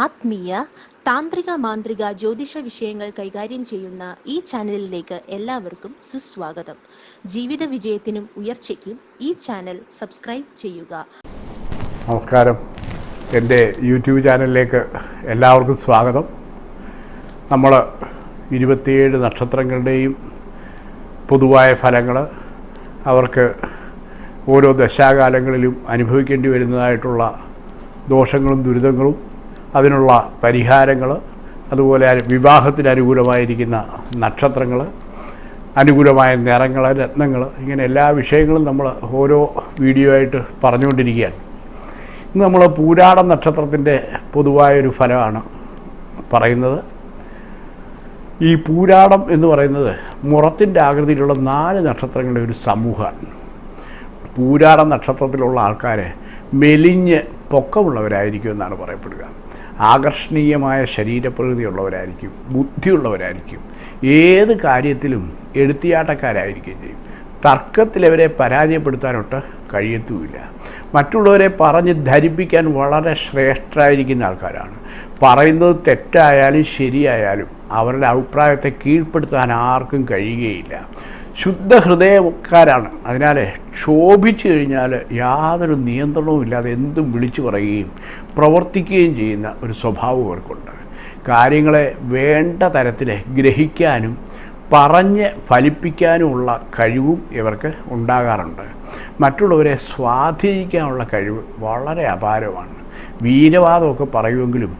ആത്മീയ താന്ത്രിക മാന്ത്രിക ജ്യോതിഷ വിഷയങ്ങൾ കൈകാര്യം ചെയ്യുന്ന ഈ ചാനലിലേക്ക് എല്ലാവർക്കും സുസ്വാഗതം. ജീവിത വിജയത്തിനും ഉയർച്ചയ്ക്കും ഈ ചാനൽ സബ്സ്ക്രൈബ് ചെയ്യുക. നമസ്കാരം. എന്റെ യൂട്യൂബ് ചാനലിലേക്ക് എല്ലാവർക്കും സ്വാഗതം. നമ്മൾ ഇരുപത്തിയേഴ് നക്ഷത്രങ്ങളുടെയും പൊതുവായ ഫലങ്ങൾ അവർക്ക് ഓരോ ദശാകാലങ്ങളിലും അനുഭവിക്കേണ്ടി വരുന്നതായിട്ടുള്ള ദോഷങ്ങളും ദുരിതങ്ങളും അതിനുള്ള പരിഹാരങ്ങൾ അതുപോലെ വിവാഹത്തിന് അനുകൂലമായിരിക്കുന്ന നക്ഷത്രങ്ങൾ അനുകൂലമായ നിറങ്ങൾ രത്നങ്ങൾ ഇങ്ങനെ എല്ലാ വിഷയങ്ങളും നമ്മൾ ഓരോ വീഡിയോ ആയിട്ട് പറഞ്ഞുകൊണ്ടിരിക്കുകയാണ്. ഇന്ന് നമ്മൾ പൂരാട നക്ഷത്രത്തിന്റെ പൊതുവായൊരു ഫലമാണ് പറയുന്നത്. ഈ പൂരാടം എന്ന് പറയുന്നത് മുറത്തിന്റെ ആകൃതിയിലുള്ള നാല് നക്ഷത്രങ്ങളുടെ ഒരു സമൂഹമാണ്. പൂരാട നക്ഷത്രത്തിലുള്ള ആൾക്കാർ മെലിഞ്ഞ് പൊക്കമുള്ളവരായിരിക്കും എന്നാണ് പറയപ്പെടുക. ആകർഷണീയമായ ശരീരപ്രകൃതിയുള്ളവരായിരിക്കും ബുദ്ധിയുള്ളവരായിരിക്കും. ഏത് കാര്യത്തിലും എടുത്തിയാട്ടക്കാരായിരിക്കും ചെയ്യും. തർക്കത്തിലവരെ പരാജയപ്പെടുത്താനൊട്ട് കഴിയത്തുമില്ല. മറ്റുള്ളവരെ പറഞ്ഞ് ധരിപ്പിക്കാൻ വളരെ ശ്രേഷ്ഠരായിരിക്കുന്ന ആൾക്കാരാണ്. പറയുന്നത് തെറ്റായാലും ശരിയായാലും അവരുടെ അഭിപ്രായത്തെ കീഴ്പ്പെടുത്താൻ ആർക്കും കഴിയുകയില്ല. ശുദ്ധ ഹൃദയക്കാരാണ് അതിനാൽ ക്ഷോഭിച്ചു കഴിഞ്ഞാൽ യാതൊരു നിയന്ത്രണവും ഇല്ലാതെ എന്തും വിളിച്ചു പറയുകയും പ്രവർത്തിക്കുകയും ചെയ്യുന്ന ഒരു സ്വഭാവം അവർക്കുണ്ട്. കാര്യങ്ങളെ വേണ്ട തരത്തിൽ ഗ്രഹിക്കാനും പറഞ്ഞ് ഫലിപ്പിക്കാനുമുള്ള കഴിവും ഇവർക്ക് ഉണ്ടാകാറുണ്ട്. മറ്റുള്ളവരെ സ്വാധീനിക്കാനുള്ള കഴിവ് വളരെ അപാരമാണ്. വീരവാദമൊക്കെ പറയുമെങ്കിലും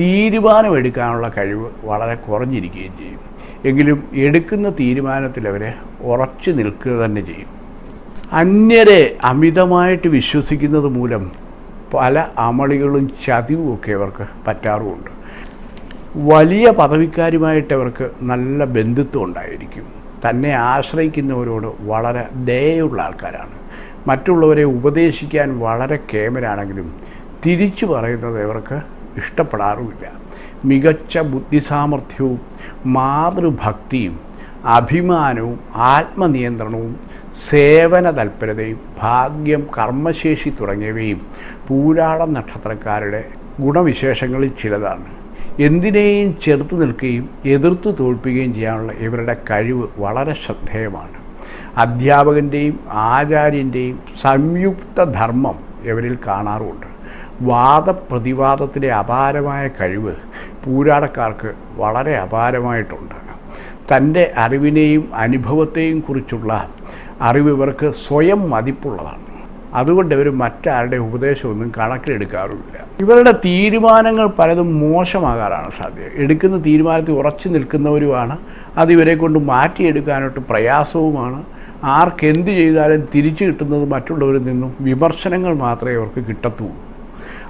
തീരുമാനമെടുക്കാനുള്ള കഴിവ് വളരെ കുറഞ്ഞിരിക്കുകയും ചെയ്യും. എങ്കിലും എടുക്കുന്ന തീരുമാനത്തിൽ അവരെ ഉറച്ചു നിൽക്കുക തന്നെ ചെയ്യും. അന്യരെ അമിതമായിട്ട് വിശ്വസിക്കുന്നത് മൂലം പല അമളികളും ചതിവും ഒക്കെ അവർക്ക് പറ്റാറുമുണ്ട്. വലിയ പദവിക്കാരുമായിട്ട് അവർക്ക് നല്ല ബന്ധുത്വം ഉണ്ടായിരിക്കും. തന്നെ ആശ്രയിക്കുന്നവരോട് വളരെ ദയുള്ള ആൾക്കാരാണ്. മറ്റുള്ളവരെ ഉപദേശിക്കാൻ വളരെ കേമരാണെങ്കിലും തിരിച്ചു പറയുന്നത് ഇവർക്ക് ഇഷ്ടപ്പെടാറുമില്ല. മികച്ച ബുദ്ധിസാമർഥ്യവും മാതൃഭക്തിയും അഭിമാനവും ആത്മനിയന്ത്രണവും സേവന തൽപരതയും ഭാഗ്യം കർമ്മശേഷി തുടങ്ങിയവയും പൂരാട നക്ഷത്രക്കാരുടെ ഗുണവിശേഷങ്ങളിൽ ചിലതാണ്. എന്തിനേയും ചെറുത്ത് നിൽക്കുകയും എതിർത്ത് തോൽപ്പിക്കുകയും ചെയ്യാനുള്ള ഇവരുടെ കഴിവ് വളരെ ശ്രദ്ധേയമാണ്. അധ്യാപകന്റെയും ആചാര്യന്റെയും സംയുക്ത ധർമ്മം ഇവരിൽ കാണാറുമുണ്ട്. വാദപ്രതിവാദത്തിലെ അപാരമായ കഴിവ് പൂരാടക്കാർക്ക് വളരെ അപാരമായിട്ടുണ്ട്. തന്റെ അറിവിനെയും അനുഭവത്തെയും കുറിച്ചുള്ള അറിവ് ഇവർക്ക് സ്വയം മതിപ്പുള്ളതാണ്. അതുകൊണ്ട് ഇവർ മറ്റാരുടെ ഉപദേശമൊന്നും കണക്കിലെടുക്കാറുമില്ല. ഇവരുടെ തീരുമാനങ്ങൾ പലതും മോശമാകാറാണ് സാധ്യത. എടുക്കുന്ന തീരുമാനത്തിൽ ഉറച്ചു നിൽക്കുന്നവരുമാണ്. അത് ഇവരെ കൊണ്ട് മാറ്റിയെടുക്കാനായിട്ട് പ്രയാസവുമാണ്. ആർക്കെന്ത് ചെയ്താലും തിരിച്ചു കിട്ടുന്നത് മറ്റുള്ളവരിൽ നിന്നും വിമർശനങ്ങൾ മാത്രമേ അവർക്ക് കിട്ടത്തുള്ളൂ.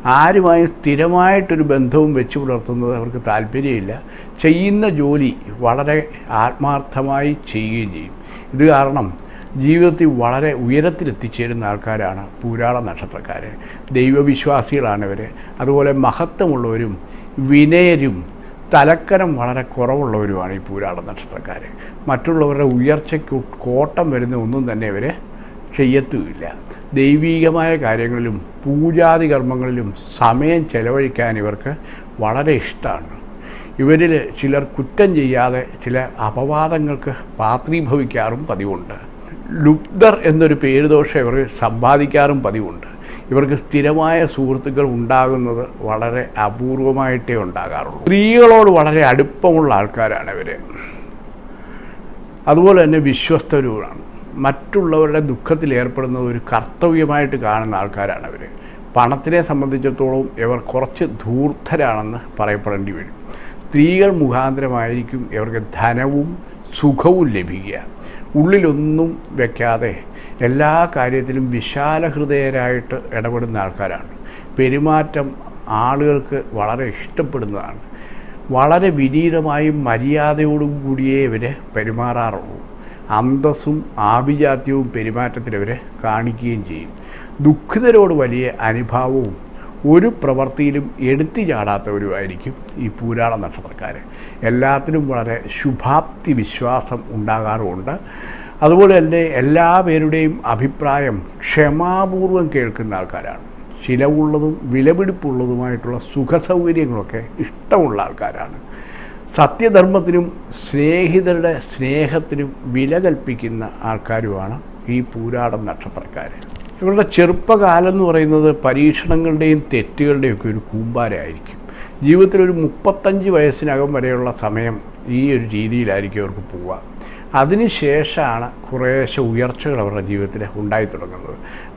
ആരുമായും സ്ഥിരമായിട്ടൊരു ബന്ധവും വെച്ച് പുലർത്തുന്നത് അവർക്ക് താല്പര്യമില്ല. ചെയ്യുന്ന ജോലി വളരെ ആത്മാർത്ഥമായി ചെയ്യുകയും ചെയ്യും. ഇത് കാരണം ജീവിതത്തിൽ വളരെ ഉയരത്തിലെത്തിച്ചേരുന്ന ആൾക്കാരാണ് പൂരാള നക്ഷത്രക്കാർ ദൈവവിശ്വാസികളാണ് അതുപോലെ മഹത്വമുള്ളവരും വിനയരും തലക്കരം വളരെ കുറവുള്ളവരുമാണ് ഈ പൂരാള നക്ഷത്രക്കാർ മറ്റുള്ളവരുടെ ഉയർച്ചയ്ക്ക് കോട്ടം വരുന്ന ഒന്നും തന്നെ ഇവർ ചെയ്യത്തുമില്ല. ദൈവീകമായ കാര്യങ്ങളിലും പൂജാതി കർമ്മങ്ങളിലും സമയം ചെലവഴിക്കാൻ ഇവർക്ക് വളരെ ഇഷ്ടമാണ്. ഇവരിൽ ചിലർ കുറ്റം ചെയ്യാതെ ചില അപവാദങ്ങൾക്ക് പാത്രീഭവിക്കാറും പതിവുണ്ട്. ലുബ്ധർ എന്നൊരു പേരുദോഷം ഇവർ സമ്പാദിക്കാറും പതിവുണ്ട്. ഇവർക്ക് സ്ഥിരമായ സുഹൃത്തുക്കൾ ഉണ്ടാകുന്നത് വളരെ അപൂർവമായിട്ടേ ഉണ്ടാകാറുള്ളൂ. സ്ത്രീകളോട് വളരെ അടുപ്പമുള്ള ആൾക്കാരാണ് ഇവർ അതുപോലെ തന്നെ വിശ്വസ്തരുമാണ്. മറ്റുള്ളവരുടെ ദുഃഖത്തിൽ ഏർപ്പെടുന്നത് ഒരു കർത്തവ്യമായിട്ട് കാണുന്ന ആൾക്കാരാണ് അവർ പണത്തിനെ സംബന്ധിച്ചിടത്തോളം ഇവർ കുറച്ച് ധൂർത്തരാണെന്ന് പറയപ്പെടേണ്ടി വരും. സ്ത്രീകൾ മുഖാന്തരമായിരിക്കും ഇവർക്ക് ധനവും സുഖവും ലഭിക്കുക. ഉള്ളിലൊന്നും വെക്കാതെ എല്ലാ കാര്യത്തിലും വിശാല ഹൃദയരായിട്ട് ഇടപെടുന്ന ആൾക്കാരാണ്. പെരുമാറ്റം ആളുകൾക്ക് വളരെ ഇഷ്ടപ്പെടുന്നതാണ്. വളരെ വിനീതമായും മര്യാദയോടും കൂടിയേ ഇവർ പെരുമാറാറുള്ളൂ. അന്തസ്സും ആഭിജാത്യവും പെരുമാറ്റത്തിൽ ഇവരെ കാണിക്കുകയും ചെയ്യും. ദുഃഖിതരോട് വലിയ അനുഭാവവും ഒരു പ്രവൃത്തിയിലും എടുത്തു ചാടാത്തവരുമായിരിക്കും ഈ പൂരാള നക്ഷത്രക്കാർ എല്ലാത്തിനും വളരെ ശുഭാപ്തി വിശ്വാസം ഉണ്ടാകാറുമുണ്ട്. അതുപോലെ തന്നെ എല്ലാ പേരുടെയും അഭിപ്രായം ക്ഷമാപൂർവം കേൾക്കുന്ന ആൾക്കാരാണ്. ചിലവുള്ളതും വിലപിടിപ്പുള്ളതുമായിട്ടുള്ള സുഖസൗകര്യങ്ങളൊക്കെ ഇഷ്ടമുള്ള ആൾക്കാരാണ്. സത്യധർമ്മത്തിനും സ്നേഹിതരുടെ സ്നേഹത്തിനും വില കൽപ്പിക്കുന്ന ആൾക്കാരുമാണ് ഈ പൂരാടം നക്ഷത്രക്കാർ ഇവരുടെ ചെറുപ്പകാലം എന്ന് പറയുന്നത് പരീക്ഷണങ്ങളുടെയും തെറ്റുകളുടെയും ഒക്കെ ഒരു കൂമ്പാരമായിരിക്കും ജീവിതത്തിൽ ഒരു മുപ്പത്തഞ്ച് വയസ്സിനകം വരെയുള്ള സമയം ഈ ഒരു രീതിയിലായിരിക്കും അവർക്ക് പോവുക. അതിനുശേഷമാണ് കുറേശ്ശെ ഉയർച്ചകൾ അവരുടെ ജീവിതത്തിൽ ഉണ്ടായി തുടങ്ങുന്നത്.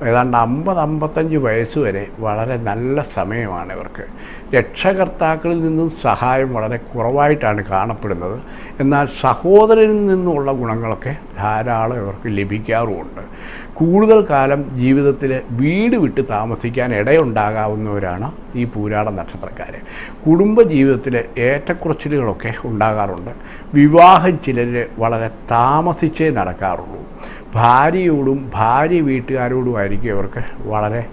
ഏതാണ്ട് അമ്പത് അമ്പത്തഞ്ച് വയസ്സ് വരെ വളരെ നല്ല സമയമാണ് ഇവർക്ക്. രക്ഷകർത്താക്കളിൽ നിന്നും സഹായം വളരെ കുറവായിട്ടാണ് കാണപ്പെടുന്നത്. എന്നാൽ സഹോദരനിൽ നിന്നുള്ള ഗുണങ്ങളൊക്കെ ധാരാളം ഇവർക്ക് ലഭിക്കാറുമുണ്ട്. കൂടുതൽ കാലം ജീവിതത്തിൽ വീട് വിട്ട് താമസിക്കാൻ ഇടയുണ്ടാകാവുന്നവരാണ് ഈ പൂരാട നക്ഷത്രക്കാർ കുടുംബ ജീവിതത്തിൽ ഏറ്റക്കുറച്ചിലുകളൊക്കെ ഉണ്ടാകാറുണ്ട്. വിവാഹം ചിലർ വളരെ താമസിച്ചേ നടക്കാറുള്ളൂ. ഭാര്യയോടും ഭാര്യ വീട്ടുകാരോടുമായിരിക്കും ഇവർക്ക് വളരെ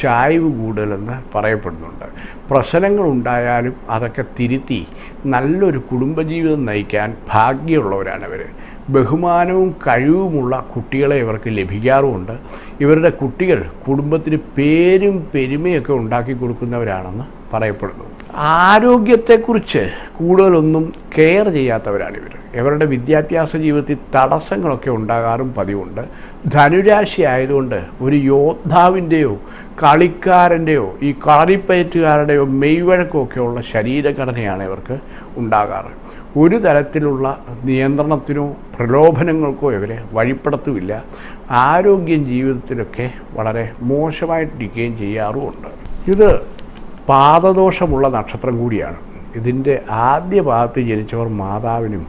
ചായ്വ് കൂടുതലെന്ന് പറയപ്പെടുന്നുണ്ട്. പ്രശ്നങ്ങളുണ്ടായാലും അതൊക്കെ തിരുത്തി നല്ലൊരു കുടുംബജീവിതം നയിക്കാൻ ഭാഗ്യമുള്ളവരാണ് ഇവർ ബഹുമാനവും കഴിവുമുള്ള കുട്ടികളെ ഇവർക്ക് ലഭിക്കാറുമുണ്ട്. ഇവരുടെ കുട്ടികൾ കുടുംബത്തിന് പേരും പെരുമയൊക്കെ ഉണ്ടാക്കി കൊടുക്കുന്നവരാണെന്ന് പറയപ്പെടുന്നു. ആരോഗ്യത്തെക്കുറിച്ച് കൂടുതലൊന്നും കെയർ ചെയ്യാത്തവരാണ് ഇവർ. ഇവരുടെ വിദ്യാഭ്യാസ ജീവിതത്തിൽ തടസ്സങ്ങളൊക്കെ ഉണ്ടാകാറും പതിവുണ്ട്. ധനുരാശി ആയതുകൊണ്ട് ഒരു യോദ്ധാവിന്റെയോ കളിക്കാരന്റെയോ ഈ കളറിപ്പയറ്റുകാരുടെയോ മെയ്വഴക്കമൊക്കെയുള്ള ശരീരഘടനയാണ് ഇവർക്ക് ഉണ്ടാകാറ്. ഒരു തരത്തിലുള്ള നിയന്ത്രണത്തിനോ പ്രലോഭനങ്ങൾക്കോ ഇവരെ വഴിപ്പെടുത്തുമില്ല ആരോഗ്യം ജീവിതത്തിലൊക്കെ വളരെ മോശമായിട്ടിരിക്കുകയും ചെയ്യാറുമുണ്ട്. ഇത് പാദദോഷമുള്ള നക്ഷത്രം കൂടിയാണ്. ഇതിന്റെ ആദ്യ പാദത്തിൽ ജനിച്ചവർ മാതാവിനും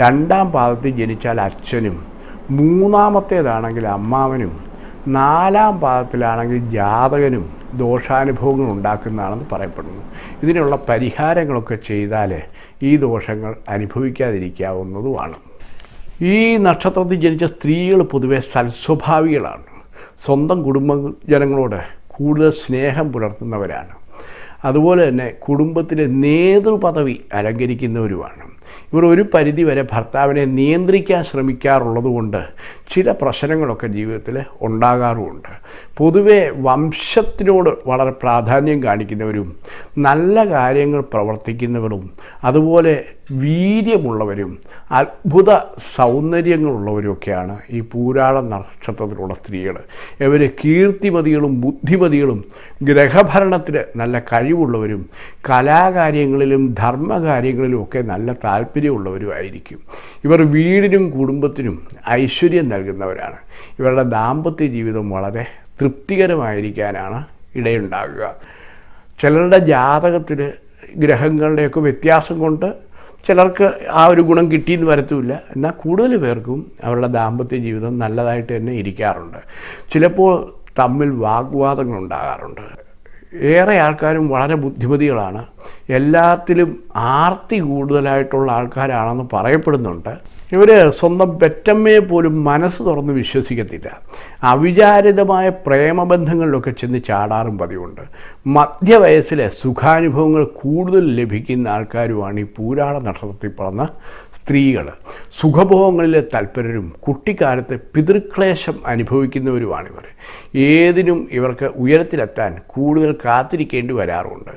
രണ്ടാം പാദത്തിൽ ജനിച്ചാൽ അച്ഛനും മൂന്നാമത്തേതാണെങ്കിൽ അമ്മാവനും നാലാം പാദത്തിലാണെങ്കിൽ ജാതകനും ദോഷാനുഭവങ്ങൾ ഉണ്ടാക്കുന്നതാണെന്ന് പറയപ്പെടുന്നു. ഇതിനുള്ള പരിഹാരങ്ങളൊക്കെ ചെയ്താൽ ഈ ദോഷങ്ങൾ അനുഭവിക്കാതിരിക്കാവുന്നതുമാണ്. ഈ നക്ഷത്രത്തിൽ ജനിച്ച സ്ത്രീകൾ പൊതുവെ സൽസ്വഭാവികളാണ്. സ്വന്തം കുടുംബ ജനങ്ങളോട് കൂടുതൽ സ്നേഹം പുലർത്തുന്നവരാണ്. അതുപോലെ തന്നെ കുടുംബത്തിലെ നേതൃപദവി അലങ്കരിക്കുന്നവരുമാണ്. ഇവർ ഒരു പരിധി വരെ ഭർത്താവിനെ നിയന്ത്രിക്കാൻ ശ്രമിക്കാറുള്ളതുകൊണ്ട് ചില പ്രശ്നങ്ങളൊക്കെ ജീവിതത്തിൽ ഉണ്ടാകാറുമുണ്ട്. പൊതുവെ വംശത്തിനോട് വളരെ പ്രാധാന്യം കാണിക്കുന്നവരും നല്ല കാര്യങ്ങൾ പ്രവർത്തിക്കുന്നവരും അതുപോലെ വീര്യമുള്ളവരും അത്ഭുത സൗന്ദര്യങ്ങളുള്ളവരുമൊക്കെയാണ് ഈ പൂരാട നക്ഷത്രത്തിലുള്ള സ്ത്രീകൾ. ഇവർ കീർത്തിമതികളും ബുദ്ധിമതികളും ഗ്രഹഭരണത്തിന് നല്ല കഴിവുള്ളവരും കലാകാര്യങ്ങളിലും ധർമ്മകാര്യങ്ങളിലും ഒക്കെ നല്ല താല്പര്യമുള്ളവരുമായിരിക്കും ഇവർ വീടിനും കുടുംബത്തിനും ഐശ്വര്യം നൽകുന്നവരാണ്. ഇവരുടെ ദാമ്പത്യ ജീവിതം വളരെ തൃപ്തികരമായിരിക്കാനാണ് ഇടയുണ്ടാകുക. ചിലരുടെ ജാതകത്തിൽ ഗ്രഹങ്ങളുടെയൊക്കെ വ്യത്യാസം കൊണ്ട് ചിലർക്ക് ആ ഒരു ഗുണം കിട്ടിയെന്ന് വരത്തുമില്ല. എന്നാൽ കൂടുതൽ പേർക്കും അവരുടെ ദാമ്പത്യ ജീവിതം നല്ലതായിട്ട് തന്നെ ഇരിക്കാറുണ്ട്. ചിലപ്പോൾ തമ്മിൽ വാഗ്വാദങ്ങൾ ഉണ്ടാകാറുണ്ട് ഏറെ ആൾക്കാരും വളരെ ബുദ്ധിമതികളാണ്. എല്ലാത്തിലും ആർത്തി കൂടുതലായിട്ടുള്ള ആൾക്കാരാണെന്ന് പറയപ്പെടുന്നുണ്ട്. ഇവർ സ്വന്തം പെറ്റമ്മയെ പോലും മനസ്സ് തുറന്ന് വിശ്വസിക്കത്തില്ല. അവിചാരിതമായ പ്രേമബന്ധങ്ങളിലൊക്കെ ചെന്ന് ചാടാറും പതിവുണ്ട്. മധ്യവയസ്സിലെ സുഖാനുഭവങ്ങൾ കൂടുതൽ ലഭിക്കുന്ന ആൾക്കാരുമാണ് ഈ പൂരാട നക്ഷത്രത്തിൽ പറഞ്ഞ സ്ത്രീകൾ സുഖഭോഗങ്ങളിലെ തൽപരരും കുട്ടിക്കാലത്ത് പിതൃക്ലേശം അനുഭവിക്കുന്നവരുമാണിവർ. ഏതിനും ഇവർക്ക് ഉയരത്തിലെത്താൻ കൂടുതൽ കാത്തിരിക്കേണ്ടി വരാറുണ്ട്.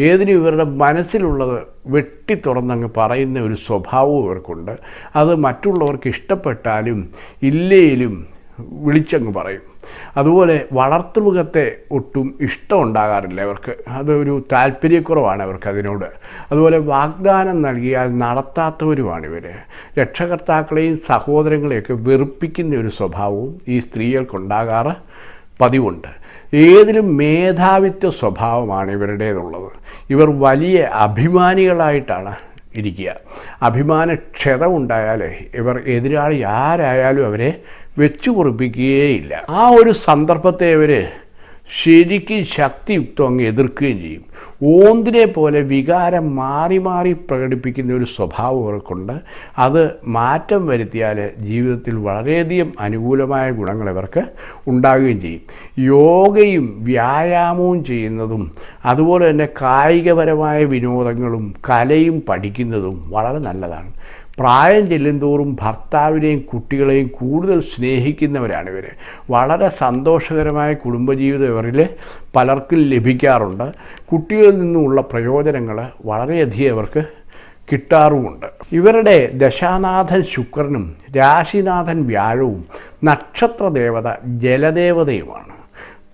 ഏതിനും ഇവരുടെ മനസ്സിലുള്ളത് വെട്ടി തുറന്നങ്ങ് പറയുന്ന ഒരു സ്വഭാവവും ഇവർക്കുണ്ട്. അത് മറ്റുള്ളവർക്ക് ഇഷ്ടപ്പെട്ടാലും ഇല്ലേലും വിളിച്ചങ്ങ് പറയും. അതുപോലെ വളർത്തുമൃഗത്തെ ഒട്ടും ഇഷ്ടം ഉണ്ടാകാറില്ല അവർക്ക് അതൊരു താല്പര്യക്കുറവാണ് അവർക്ക് അതിനോട്. അതുപോലെ വാഗ്ദാനം നൽകിയാൽ നടത്താത്തവരുമാണ് ഇവർ രക്ഷകർത്താക്കളെയും സഹോദരങ്ങളെയൊക്കെ വെറുപ്പിക്കുന്ന ഒരു സ്വഭാവവും ഈ സ്ത്രീകൾക്കുണ്ടാകാറ് പതിവുണ്ട്. ഏതിലും മേധാവിത്വ സ്വഭാവമാണ് ഇവരുടേതുള്ളത്. ഇവർ വലിയ അഭിമാനികളായിട്ടാണ് ഇരിക്കുക. അഭിമാനക്ഷതമുണ്ടായാലേ ഇവർ എതിരാളി ആരായാലും അവരെ വെച്ചു കുറിപ്പിക്കുകയില്ല ആ ഒരു സന്ദർഭത്തെ അവർ ശരിക്കും ശക്തിയുക്തം അങ്ങ് എതിർക്കുകയും ചെയ്യും. ഓന്തിനെ പോലെ വികാരം മാറി മാറി പ്രകടിപ്പിക്കുന്ന ഒരു സ്വഭാവം അവർക്കുണ്ട് അത് മാറ്റം വരുത്തിയാൽ ജീവിതത്തിൽ വളരെയധികം അനുകൂലമായ ഗുണങ്ങൾ ഇവർക്ക് ഉണ്ടാകുകയും ചെയ്യും. യോഗയും വ്യായാമവും ചെയ്യുന്നതും അതുപോലെ തന്നെ കായികപരമായ വിനോദങ്ങളും കലയും പഠിക്കുന്നതും വളരെ നല്ലതാണ്. പ്രായം ചെല്ലുന്തോറും ഭർത്താവിനെയും കുട്ടികളെയും കൂടുതൽ സ്നേഹിക്കുന്നവരാണ് ഇവർ വളരെ സന്തോഷകരമായ കുടുംബജീവിതം ഇവരിൽ പലർക്കും ലഭിക്കാറുണ്ട്. കുട്ടികളിൽ നിന്നുമുള്ള പ്രയോജനങ്ങൾ വളരെയധികം ഇവർക്ക് കിട്ടാറുമുണ്ട്. ഇവരുടെ ദശാനാഥൻ ശുക്രനും രാശിനാഥൻ വ്യാഴവും നക്ഷത്രദേവത ജലദേവതയുമാണ്.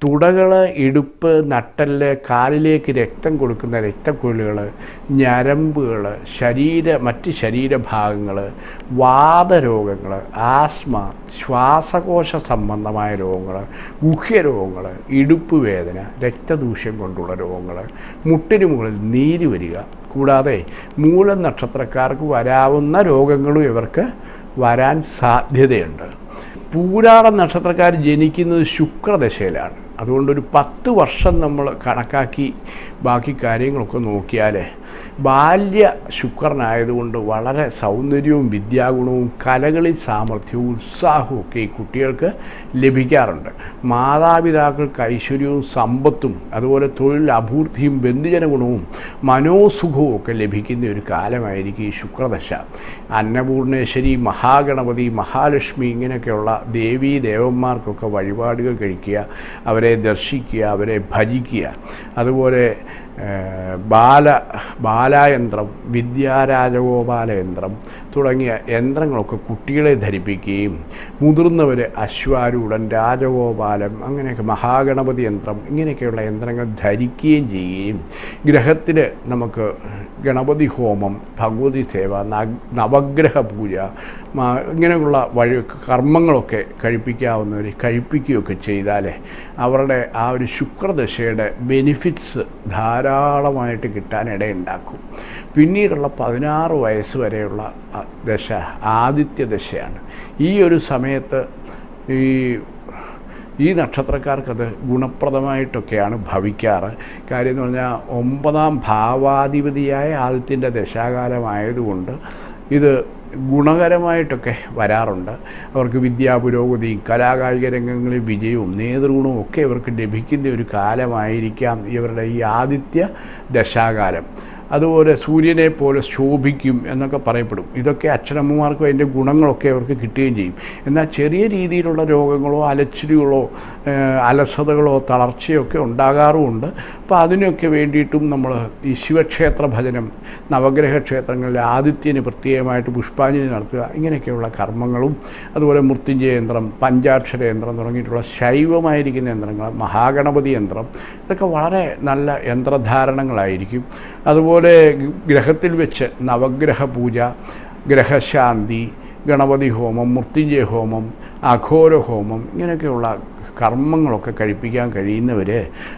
തുടകൾ ഇടുപ്പ് നട്ടൽ കാലിലേക്ക് രക്തം കൊടുക്കുന്ന രക്തക്കുഴലുകൾ ഞരമ്പുകൾ ശരീര മറ്റ് ശരീരഭാഗങ്ങൾ വാതരോഗങ്ങൾ ആസ്മ ശ്വാസകോശ സംബന്ധമായ രോഗങ്ങൾ ഗുഹ്യരോഗങ്ങൾ ഇടുപ്പ് വേദന രക്തദൂഷ്യം കൊണ്ടുള്ള രോഗങ്ങൾ മുട്ടിന് മുകളിൽ നീര് വരിക. കൂടാതെ മൂലം നക്ഷത്രക്കാർക്ക് വരാവുന്ന രോഗങ്ങളും ഇവർക്ക് വരാൻ സാധ്യതയുണ്ട്. പൂരാട നക്ഷത്രക്കാർ ജനിക്കുന്നത് ശുക്രദശയിലാണ്. അതുകൊണ്ടൊരു പത്ത് വർഷം നമ്മൾ കണക്കാക്കി ബാക്കി കാര്യങ്ങളൊക്കെ നോക്കിയാൽ ബാല്യ ശുക്രനായതുകൊണ്ട് വളരെ സൗന്ദര്യവും വിദ്യാഗുണവും കലകളിൽ സാമർഥ്യവും ഉത്സാഹവും ഒക്കെ ഈ കുട്ടികൾക്ക് ലഭിക്കാറുണ്ട്. മാതാപിതാക്കൾക്ക് ഐശ്വര്യവും സമ്പത്തും അതുപോലെ തൊഴിൽ അഭൂർത്തിയും ബന്ധുജന ഗുണവും മനോസുഖവും ഒക്കെ ലഭിക്കുന്ന ഒരു കാലമായിരിക്കും ഈ ശുക്രദശ. അന്നപൂർണേശ്വരി മഹാഗണപതി മഹാലക്ഷ്മി ഇങ്ങനെയൊക്കെയുള്ള ദേവീ ദേവന്മാർക്കൊക്കെ വഴിപാടുകൾ കഴിക്കുക അവരെ ദർശിക്കുക അവരെ ഭജിക്കുക. അതുപോലെ ബാല ബാലയന്ത്രം വിദ്യാരാജഗോപാലയന്ത്രം തുടങ്ങിയ യന്ത്രങ്ങളൊക്കെ കുട്ടികളെ ധരിപ്പിക്കുകയും മുതിർന്നവർ അശ്വാരൂഢൻ രാജഗോപാലം അങ്ങനെയൊക്കെ മഹാഗണപതി യന്ത്രം ഇങ്ങനെയൊക്കെയുള്ള യന്ത്രങ്ങൾ ധരിക്കുകയും ചെയ്യുകയും ഗ്രഹത്തിൽ നമുക്ക് ഗണപതി ഹോമം ഭഗവതി സേവ നവഗ്രഹ പൂജ ഇങ്ങനെയുള്ള വഴി കർമ്മങ്ങളൊക്കെ കഴിപ്പിക്കാവുന്നവർ കഴിപ്പിക്കുകയൊക്കെ ചെയ്താൽ അവരുടെ ആ ഒരു ശുക്രദശയുടെ ബെനിഫിറ്റ്സ് ധാരാളമായിട്ട് കിട്ടാനിടയുണ്ടാക്കും പിന്നീടുള്ള പതിനാറ് വയസ്സ് വരെയുള്ള ദശ ആദിത്യ ദശയാണ്. ഈ ഒരു സമയത്ത് ഈ ഈ നക്ഷത്രക്കാർക്കത് ഗുണപ്രദമായിട്ടൊക്കെയാണ് ഭവിക്കാറ്. കാര്യം എന്ന് പറഞ്ഞാൽ ഒമ്പതാം ഭാവാധിപതിയായ ആദിത്യന്റെ ദശാകാലമായതുകൊണ്ട് ഇത് ഗുണകരമായിട്ടൊക്കെ വരാറുണ്ട്. അവർക്ക് വിദ്യാ പുരോഗതി കലാകായിക രംഗങ്ങളിൽ വിജയവും നേതൃഗുണവും ഒക്കെ ഇവർക്ക് ലഭിക്കുന്ന ഒരു കാലമായിരിക്കാം ഇവരുടെ ഈ ആദിത്യ ദശാകാലം. അതുപോലെ സൂര്യനെ പോലെ ശോഭിക്കും എന്നൊക്കെ പറയപ്പെടും. ഇതൊക്കെ അച്ഛനമ്മമാർക്കും അതിന്റെ ഗുണങ്ങളൊക്കെ അവർക്ക് കിട്ടുകയും ചെയ്യും. എന്നാൽ ചെറിയ രീതിയിലുള്ള രോഗങ്ങളോ അലച്ചിലുകളോ അലസതകളോ തളർച്ചയോ ഒക്കെ ഉണ്ടാകാറുമുണ്ട്. അപ്പോൾ അതിനൊക്കെ വേണ്ടിയിട്ടും നമ്മൾ ഈ ശിവക്ഷേത്ര ഭജനം നവഗ്രഹ ക്ഷേത്രങ്ങളിൽ ആദിത്യന് പ്രത്യേകമായിട്ട് പുഷ്പാഞ്ജലി നടത്തുക ഇങ്ങനെയൊക്കെയുള്ള കർമ്മങ്ങളും അതുപോലെ മൃത്യുഞ്ജയ യന്ത്രം പഞ്ചാക്ഷര യന്ത്രം തുടങ്ങിയിട്ടുള്ള ശൈവമായിരിക്കുന്ന യന്ത്രങ്ങൾ മഹാഗണപതി യന്ത്രം ഇതൊക്കെ വളരെ നല്ല യന്ത്രധാരണങ്ങളായിരിക്കും. അതുപോലെ ഗ്രഹത്തിൽ വെച്ച് നവഗ്രഹ പൂജ ഗ്രഹശാന്തി ഗണപതി ഹോമം മൃത്യുഞ്ജയ ഹോമം അഘോര ഹോമം ഇങ്ങനെയൊക്കെയുള്ള കർമ്മങ്ങളൊക്കെ കഴിപ്പിക്കാൻ കഴിയുന്നവർ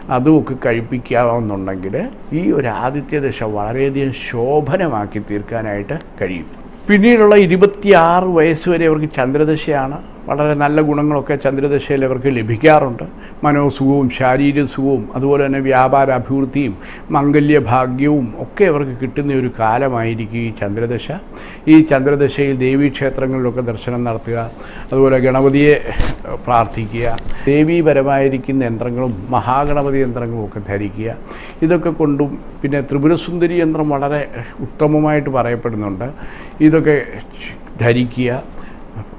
അതുമൊക്കെ കഴിപ്പിക്കാമെന്നുണ്ടെങ്കിൽ ഈ ഒരു ആദിത്യ ആദിത്യദശ വളരെയധികം ശോഭനമാക്കി തീർക്കാനായിട്ട് കഴിയും. പിന്നീടുള്ള ഇരുപത്തിയാറ് വയസ്സ് വരെ അവർക്ക് ചന്ദ്രദശയാണ്. വളരെ നല്ല ഗുണങ്ങളൊക്കെ ചന്ദ്രദശയിൽ അവർക്ക് ലഭിക്കാറുണ്ട്. മനോസുഖവും ശാരീരിക സുഖവും അതുപോലെ തന്നെ വ്യാപാര അഭിവൃദ്ധിയും മംഗല്യഭാഗ്യവും ഒക്കെ അവർക്ക് കിട്ടുന്ന ഒരു കാലമായിരിക്കും ഈ ചന്ദ്രദശ. ഈ ചന്ദ്രദശയിൽ ദേവീക്ഷേത്രങ്ങളിലൊക്കെ ദർശനം നടത്തുക അതുപോലെ ഗണപതിയെ പ്രാർത്ഥിക്കുക ദേവീപരമായിരിക്കുന്ന യന്ത്രങ്ങളും മഹാഗണപതി യന്ത്രങ്ങളും ഒക്കെ ധരിക്കുക. ഇതൊക്കെ കൊണ്ടും പിന്നെ ത്രിപുരസുന്ദരി യന്ത്രം വളരെ ഉത്തമമായിട്ട് പറയപ്പെടുന്നുണ്ട്. ഇതൊക്കെ ധരിക്കുക.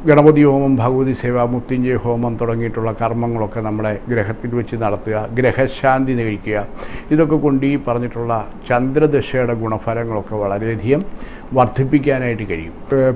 ഗണപതി ഹോമം ഭഗവതി സേവ മുത്തിഞ്ജയ ഹോമം തുടങ്ങിയിട്ടുള്ള കർമ്മങ്ങളൊക്കെ നമ്മുടെ ഗ്രഹത്തിൽ വെച്ച് നടത്തുക ഗ്രഹശാന്തി നേടിക്കുക ഇതൊക്കെ കൊണ്ട് ഈ പറഞ്ഞിട്ടുള്ള ചന്ദ്രദശയുടെ ഗുണഫലങ്ങളൊക്കെ വളരെയധികം വർദ്ധിപ്പിക്കാനായിട്ട് കഴിയും.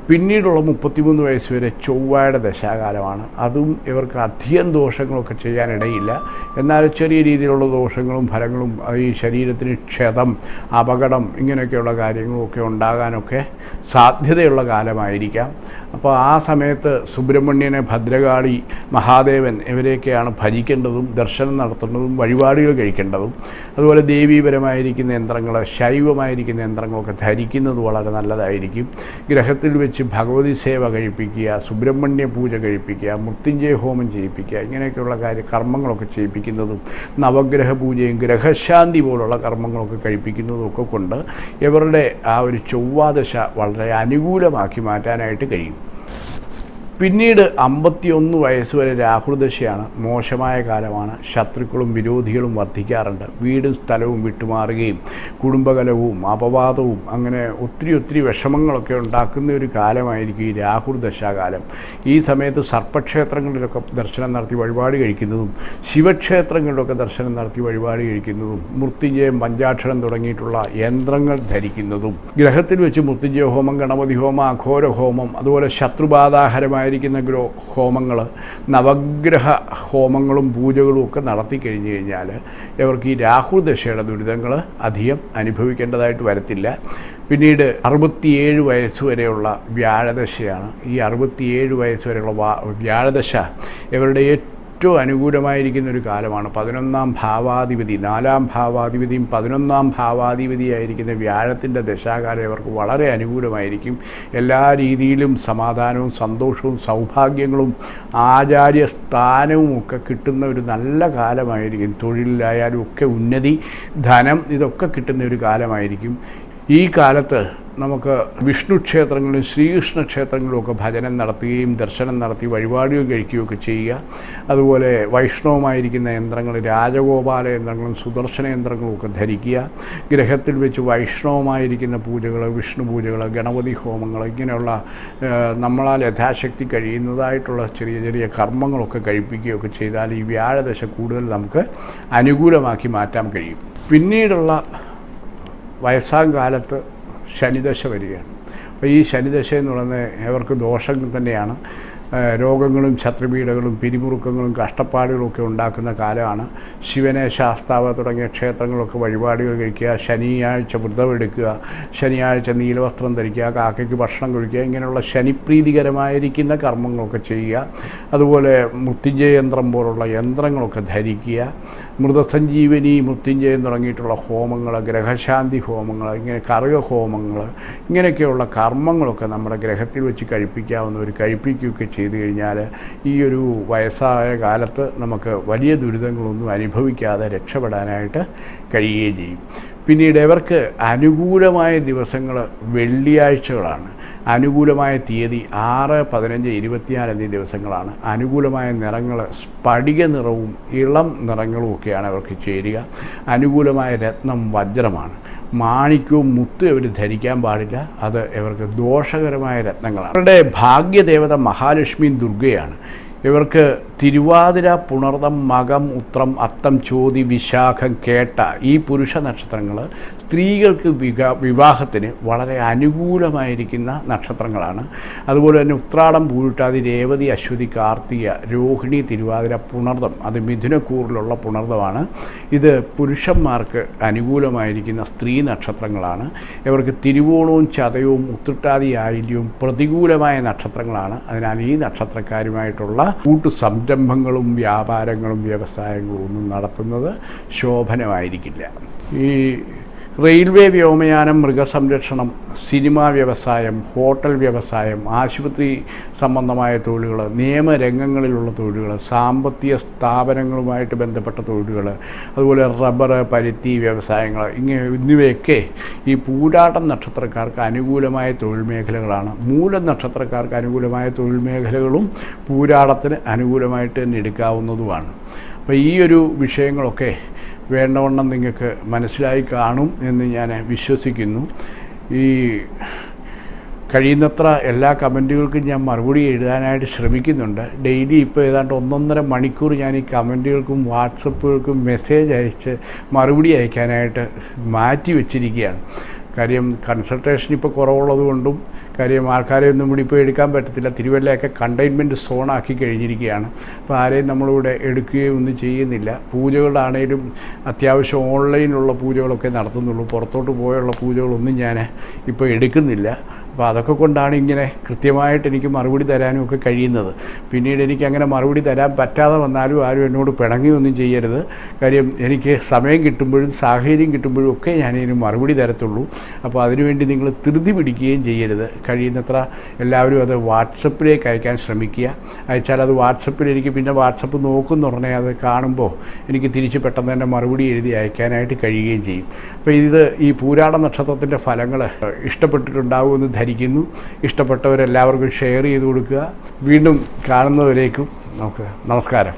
പിന്നീടുള്ള മുപ്പത്തിമൂന്ന് വയസ്സ് വരെ ചൊവ്വയുടെ ദശാകാലമാണ്. അതും ഇവർക്ക് അധികം ദോഷങ്ങളൊക്കെ ചെയ്യാനിടയില്ല. എന്നാൽ ചെറിയ രീതിയിലുള്ള ദോഷങ്ങളും ഫലങ്ങളും ഈ ശരീരത്തിന് ക്ഷതം അപകടം ഇങ്ങനെയൊക്കെയുള്ള കാര്യങ്ങളൊക്കെ ഉണ്ടാകാനൊക്കെ സാധ്യതയുള്ള കാലമായിരിക്കാം. അപ്പോൾ ആ സമയത്ത് സുബ്രഹ്മണ്യനെ ഭദ്രകാളി മഹാദേവൻ ഇവരെയൊക്കെയാണ് ഭജിക്കേണ്ടതും ദർശനം നടത്തേണ്ടതും വഴിപാടുകൾ കഴിക്കേണ്ടതും. അതുപോലെ ദേവീപരമായിരിക്കുന്ന യന്ത്രങ്ങൾ ശൈവമായിരിക്കുന്ന യന്ത്രങ്ങളൊക്കെ ധരിക്കുന്നത് വളരെ നല്ലതായിരിക്കും. ഗ്രഹത്തിൽ വെച്ച് ഭഗവതി സേവ കഴിപ്പിക്കുക സുബ്രഹ്മണ്യ പൂജ കഴിപ്പിക്കുക മൃത്യുഞ്ജയ ഹോമം ചെയ്യിപ്പിക്കുക ഇങ്ങനെയൊക്കെയുള്ള കാര്യ കർമ്മങ്ങളൊക്കെ ചെയ്യിപ്പിക്കുന്നതും നവഗ്രഹ പൂജയും ഗ്രഹശാന്തി പോലുള്ള കർമ്മങ്ങളൊക്കെ കഴിപ്പിക്കുന്നതും ഒക്കെ കൊണ്ട് ഇവരുടെ ആ ഒരു ചൊവ്വാദശ വളരെ അനുകൂലമാക്കി മാറ്റാനായിട്ട് കഴിയും. പിന്നീട് അമ്പത്തിയൊന്ന് വയസ്സ് വരെ രാഹുർദശയാണ് മോശമായ കാലമാണ്. ശത്രുക്കളും വിരോധികളും വർദ്ധിക്കാറുണ്ട് വീടും സ്ഥലവും വിട്ടുമാറുകയും കുടുംബകലവും അപവാദവും അങ്ങനെ ഒത്തിരി ഒത്തിരി വിഷമങ്ങളൊക്കെ ഉണ്ടാക്കുന്ന ഒരു കാലമായിരിക്കും ഈ രാഹുർദശാകാലം ഈ സമയത്ത് സർപ്പക്ഷേത്രങ്ങളിലൊക്കെ ദർശനം നടത്തി വഴിപാട് കഴിക്കുന്നതും ശിവക്ഷേത്രങ്ങളിലൊക്കെ ദർശനം നടത്തി വഴിപാട് കഴിക്കുന്നതും മൃത്യുഞ്ജയം പഞ്ചാക്ഷരം തുടങ്ങിയിട്ടുള്ള യന്ത്രങ്ങൾ ധരിക്കുന്നതും ഗ്രഹത്തിൽ വെച്ച് മൃത്യുഞ്ജയ ഹോമം ഗണപതി ഹോമം അഘോര ഹോമം അതുപോലെ ശത്രുബാധാഹരമായിരിക്കുന്ന ഗ്രോ ഹോമങ്ങൾ നവഗ്രഹ ഹോമങ്ങളും പൂജകളും ഒക്കെ നടത്തി കഴിഞ്ഞു കഴിഞ്ഞാൽ ഇവർക്ക് ഈ രാഹു ദശയുടെ ദുരിതങ്ങൾ അധികം അനുഭവിക്കേണ്ടതായിട്ട് വരത്തില്ല. പിന്നീട് അറുപത്തിയേഴ് വയസ്സ് വരെയുള്ള വ്യാഴദശയാണ്. ഈ അറുപത്തിയേഴ് വയസ്സ് വരെയുള്ള വ്യാഴദശ ഇവരുടെ ഏറ്റവും അനുകൂലമായിരിക്കുന്ന ഒരു കാലമാണ്. പതിനൊന്നാം ഭാവാധിപതി നാലാം ഭാവാധിപതിയും പതിനൊന്നാം ഭാവാധിപതിയായിരിക്കുന്ന വ്യാഴത്തിന്റെ ദശാകാലം ഇവർക്ക് വളരെ അനുകൂലമായിരിക്കും. എല്ലാ രീതിയിലും സമാധാനവും സന്തോഷവും സൗഭാഗ്യങ്ങളും ആചാര്യ സ്ഥാനവും ഒക്കെ കിട്ടുന്ന ഒരു നല്ല കാലമായിരിക്കും. തൊഴിലിലായാലും ഒക്കെ ഉന്നതി ധനം ഇതൊക്കെ കിട്ടുന്ന ഒരു കാലമായിരിക്കും. ഈ കാലത്ത് നമുക്ക് വിഷ്ണു ക്ഷേത്രങ്ങളിലും ശ്രീകൃഷ്ണ ക്ഷേത്രങ്ങളിലും ഒക്കെ ഭജനം നടത്തുകയും ദർശനം നടത്തി വഴിപാടുകൾ കഴിക്കുകയൊക്കെ ചെയ്യുക. അതുപോലെ വൈഷ്ണവമായിരിക്കുന്ന യന്ത്രങ്ങൾ രാജഗോപാല യന്ത്രങ്ങളും സുദർശന യന്ത്രങ്ങളും ഒക്കെ ധരിക്കുക. ഗ്രഹത്തിൽ വെച്ച് വൈഷ്ണവമായിരിക്കുന്ന പൂജകൾ വിഷ്ണു പൂജകൾ ഗണപതി ഹോമങ്ങൾ ഇങ്ങനെയുള്ള നമ്മളാൽ യഥാശക്തി കഴിയുന്നതായിട്ടുള്ള ചെറിയ ചെറിയ കർമ്മങ്ങളൊക്കെ കഴിപ്പിക്കുകയൊക്കെ ചെയ്താൽ ഈ വ്യാഴദശ കൂടുതൽ നമുക്ക് അനുകൂലമാക്കി മാറ്റാൻ കഴിയും. പിന്നീടുള്ള വയസ്സാം കാലത്ത് ശനിദശ വരികയാണ്. അപ്പോൾ ഈ ശനിദശ എന്ന് പറയുന്നത് അവർക്ക് ദോഷം തന്നെയാണ്. രോഗങ്ങളും ശത്രുപീഠകളും പിരിമുറുക്കങ്ങളും കഷ്ടപ്പാടുകളൊക്കെ ഉണ്ടാക്കുന്ന കാലമാണ്. ശിവനെ ശാസ്താവ തുടങ്ങിയ ക്ഷേത്രങ്ങളൊക്കെ വഴിപാടുകൾ കഴിക്കുക ശനിയാഴ്ച വ്രതമെടുക്കുക ശനിയാഴ്ച നീലവസ്ത്രം ധരിക്കുക കാക്കയ്ക്ക് ഭക്ഷണം കഴിക്കുക ഇങ്ങനെയുള്ള ശനിപ്രീതികരമായിരിക്കുന്ന കർമ്മങ്ങളൊക്കെ ചെയ്യുക. അതുപോലെ മൃത്യുജയ യന്ത്രം പോലുള്ള യന്ത്രങ്ങളൊക്കെ ധരിക്കുക. മൃതസഞ്ജീവനി മൃത്യുഞ്ജയം തുടങ്ങിയിട്ടുള്ള ഹോമങ്ങൾ ഗ്രഹശാന്തി ഹോമങ്ങൾ ഇങ്ങനെ കറുക ഹോമങ്ങൾ ഇങ്ങനെയൊക്കെയുള്ള കർമ്മങ്ങളൊക്കെ നമ്മുടെ ഗ്രഹത്തിൽ വെച്ച് കഴിപ്പിക്കാവുന്ന ഒരു കഴിപ്പിക്കുകയൊക്കെ ചെയ്തു കഴിഞ്ഞാൽ ഈ ഒരു വയസ്സായ കാലത്ത് നമുക്ക് വലിയ ദുരിതങ്ങളൊന്നും അനുഭവിക്കാതെ രക്ഷപ്പെടാനായിട്ട് കഴിയുകയും ചെയ്യും. പിന്നീട് ഇവർക്ക് അനുകൂലമായ ദിവസങ്ങൾ വെള്ളിയാഴ്ചകളാണ്. അനുകൂലമായ തീയതി ആറ് പതിനഞ്ച് ഇരുപത്തിനാല് എന്നീ ദിവസങ്ങളാണ്. അനുകൂലമായ നിറങ്ങൾ സ്ഫടിക നിറവും ഇളം നിറങ്ങളും ഒക്കെയാണ് അവർക്ക് ചേരുക. അനുകൂലമായ രത്നം വജ്രമാണ്. മാണിക്യവും മുത്തും ഇവർ ധരിക്കാൻ പാടില്ല. അത് ഇവർക്ക് ദോഷകരമായ രത്നങ്ങളാണ്. അവരുടെ ഭാഗ്യദേവത മഹാലക്ഷ്മി ദുർഗയാണ്. ഇവർക്ക് തിരുവാതിര പുണർതം മകം ഉത്രം അത്തം ചോതി വിശാഖം കേട്ട ഈ പുരുഷ നക്ഷത്രങ്ങൾ സ്ത്രീകൾക്ക് വിവാഹത്തിന് വളരെ അനുകൂലമായിരിക്കുന്ന നക്ഷത്രങ്ങളാണ്. അതുപോലെ തന്നെ ഉത്രാടം പൂരിട്ടാതി രേവതി അശ്വതി കാർത്തിക രോഹിണി തിരുവാതിര പുണർതം അത് മിഥുനക്കൂറിലുള്ള പുണർതമാണ് ഇത് പുരുഷന്മാർക്ക് അനുകൂലമായിരിക്കുന്ന സ്ത്രീ നക്ഷത്രങ്ങളാണ്. ഇവർക്ക് തിരുവോണവും ചതയവും ഉത്രട്ടാതി ആയില്യവും പ്രതികൂലമായ നക്ഷത്രങ്ങളാണ്. അതിനാൽ ഈ നക്ഷത്രക്കാരുമായിട്ടുള്ള കൂട്ടു സംരംഭങ്ങളും വ്യാപാരങ്ങളും വ്യവസായങ്ങളും ഒന്നും നടത്തുന്നത് ശോഭനമായിരിക്കില്ല. ഈ റെയിൽവേ വ്യോമയാനം മൃഗസംരക്ഷണം സിനിമാ വ്യവസായം ഹോട്ടൽ വ്യവസായം ആശുപത്രി സംബന്ധമായ തൊഴിലുകൾ നിയമരംഗങ്ങളിലുള്ള തൊഴിലുകൾ സാമ്പത്തിക സ്ഥാപനങ്ങളുമായിട്ട് ബന്ധപ്പെട്ട തൊഴിലുകൾ അതുപോലെ റബ്ബർ പരുത്തി വ്യവസായങ്ങൾ ഇങ്ങനെ എന്നിവയൊക്കെ ഈ പൂരാട്ടം നക്ഷത്രക്കാർക്ക് അനുകൂലമായ തൊഴിൽ മേഖലകളാണ്. മൂല നക്ഷത്രക്കാർക്ക് അനുകൂലമായ തൊഴിൽ മേഖലകളും പൂരാടത്തിന് അനുകൂലമായിട്ട് തന്നെ എടുക്കാവുന്നതുമാണ്. അപ്പോൾ ഈ ഒരു വിഷയങ്ങളൊക്കെ വേണ്ടവണ്ണം നിങ്ങൾക്ക് മനസ്സിലായി കാണും എന്ന് ഞാൻ വിശ്വസിക്കുന്നു. ഈ കഴിയുന്നത്ര എല്ലാ കമന്റുകൾക്കും ഞാൻ മറുപടി എഴുതാനായിട്ട് ശ്രമിക്കുന്നുണ്ട്. ഡെയിലി ഇപ്പോൾ ഏതാണ്ട് ഒന്നൊന്നര മണിക്കൂർ ഞാൻ ഈ കമന്റുകൾക്കും വാട്സപ്പുകൾക്കും മെസ്സേജ് അയച്ച് മറുപടി അയക്കാനായിട്ട് മാറ്റി വെച്ചിരിക്കുകയാണ്. കാര്യം കൺസൾട്ടേഷൻ ഇപ്പോൾ കുറവുള്ളത് കൊണ്ടും കാര്യം ആൾക്കാരെ ഒന്നും കൂടി ഇപ്പോൾ എടുക്കാൻ പറ്റത്തില്ല. തിരുവല്ലയൊക്കെ കണ്ടെയ്ൻമെന്റ് സോണാക്കി കഴിഞ്ഞിരിക്കുകയാണ്. അപ്പോൾ ആരെയും നമ്മളിവിടെ എടുക്കുകയോ ഒന്നും ചെയ്യുന്നില്ല. പൂജകളാണേലും അത്യാവശ്യം ഓൺലൈനിലുള്ള പൂജകളൊക്കെ നടത്തുന്നുള്ളൂ. പുറത്തോട്ട് പോയുള്ള പൂജകളൊന്നും ഞാൻ ഇപ്പോൾ എടുക്കുന്നില്ല. അപ്പോൾ അതൊക്കെ കൊണ്ടാണ് ഇങ്ങനെ കൃത്യമായിട്ട് എനിക്ക് മറുപടി തരാനും ഒക്കെ കഴിയുന്നത്. പിന്നീട് എനിക്ക് അങ്ങനെ മറുപടി തരാൻ പറ്റാതെ വന്നാലും ആരും എന്നോട് പിണങ്ങിയൊന്നും ചെയ്യരുത്. കാര്യം എനിക്ക് സമയം കിട്ടുമ്പോഴും സാഹചര്യം കിട്ടുമ്പോഴും ഒക്കെ ഞാനിതിന് മറുപടി തരത്തുള്ളൂ. അപ്പോൾ അതിനുവേണ്ടി നിങ്ങൾ ധൃതി പിടിക്കുകയും ചെയ്യരുത്. കഴിയുന്നത്ര എല്ലാവരും അത് വാട്സപ്പിലേക്ക് അയക്കാൻ ശ്രമിക്കുക. അയച്ചാൽ അത് വാട്സപ്പിൽ എനിക്ക് പിന്നെ വാട്സപ്പ് നോക്കുന്ന ഉടനെ അത് കാണുമ്പോൾ എനിക്ക് തിരിച്ച് പെട്ടെന്ന് തന്നെ മറുപടി എഴുതി അയക്കാനായിട്ട് കഴിയുകയും ചെയ്യും. അപ്പോൾ ഇത് ഈ പൂരാട നക്ഷത്രത്തിന്റെ ഫലങ്ങൾ ഇഷ്ടപ്പെട്ടിട്ടുണ്ടാകുമെന്ന് ധരിക്കും വിചാരിക്കുന്നു ഇഷ്ടപ്പെട്ടവരെല്ലാവർക്കും ഷെയർ ചെയ്ത് കൊടുക്കുക. വീണ്ടും കാണുന്നവരേക്കും നമുക്ക് നമസ്കാരം.